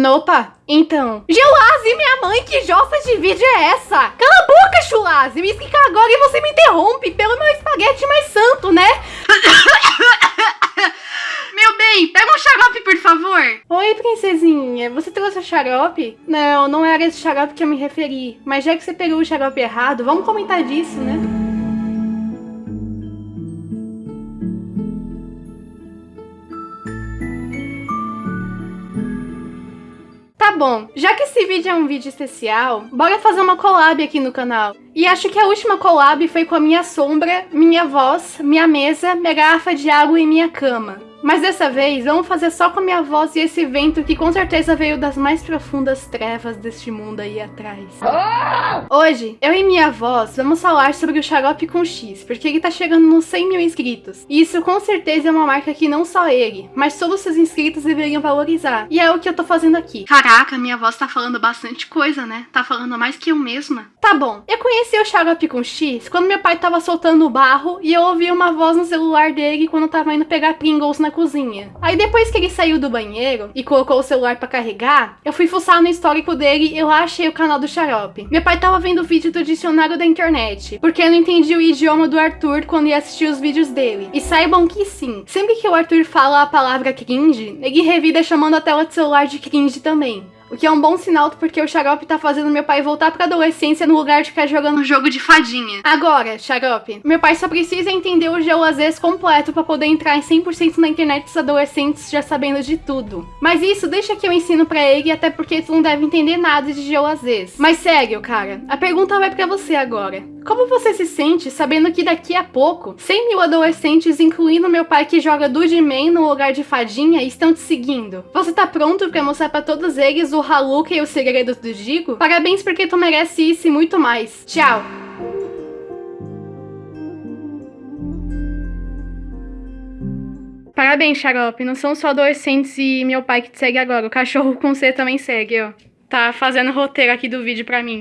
Nopa, então. Gelase, minha mãe, que jossa de vídeo é essa? Cala a boca, Chulase, me explica agora e você me interrompe pelo meu espaguete mais santo, né? Meu bem, pega um xarope, por favor. Oi, princesinha, você trouxe o xarope? Não, não era esse xarope que eu me referi. Mas já que você pegou o xarope errado, vamos comentar disso, né? Tá bom, já que esse vídeo é um vídeo especial, bora fazer uma collab aqui no canal. E acho que a última collab foi com a minha sombra, minha voz, minha mesa, minha garrafa de água e minha cama. Mas dessa vez, vamos fazer só com a minha voz e esse vento que com certeza veio das mais profundas trevas deste mundo aí atrás. Hoje, eu e minha voz vamos falar sobre o Xarope com X, porque ele tá chegando nos 100 mil inscritos. E isso com certeza é uma marca que não só ele, mas todos os seus inscritos deveriam valorizar. E é o que eu tô fazendo aqui. Caraca, minha voz tá falando bastante coisa, né? Tá falando mais que eu mesma. Tá bom, eu conheci o Xarope com X quando meu pai tava soltando o barro e eu ouvi uma voz no celular dele quando eu tava indo pegar Pringles na cozinha. Aí depois que ele saiu do banheiro e colocou o celular pra carregar, eu fui fuçar no histórico dele e eu achei o canal do Xarope. Meu pai tava vendo o vídeo do dicionário da internet, porque eu não entendi o idioma do Arthur quando ia assistir os vídeos dele. E saibam que sim, sempre que o Arthur fala a palavra cringe, ele revida chamando a tela de celular de cringe também. O que é um bom sinal porque o Xarope tá fazendo meu pai voltar pra adolescência no lugar de ficar jogando Um jogo de fadinha. Agora, Xarope, meu pai só precisa entender o GeoAzês completo pra poder entrar em 100% na internet dos adolescentes já sabendo de tudo. Mas isso deixa que eu ensino pra ele, até porque tu não deve entender nada de GeoAzês. Mas sério, cara, a pergunta vai pra você agora. Como você se sente sabendo que daqui a pouco 100 mil adolescentes, incluindo meu pai que joga Dudeman no lugar de fadinha, estão te seguindo? Você tá pronto pra mostrar pra todos eles o Haluka e os segredos do Digo? Parabéns porque tu merece isso e muito mais. Tchau! Parabéns, Xarope. Não são só adolescentes e meu pai que te segue agora. O cachorro com C também segue, ó. Tá fazendo roteiro aqui do vídeo pra mim.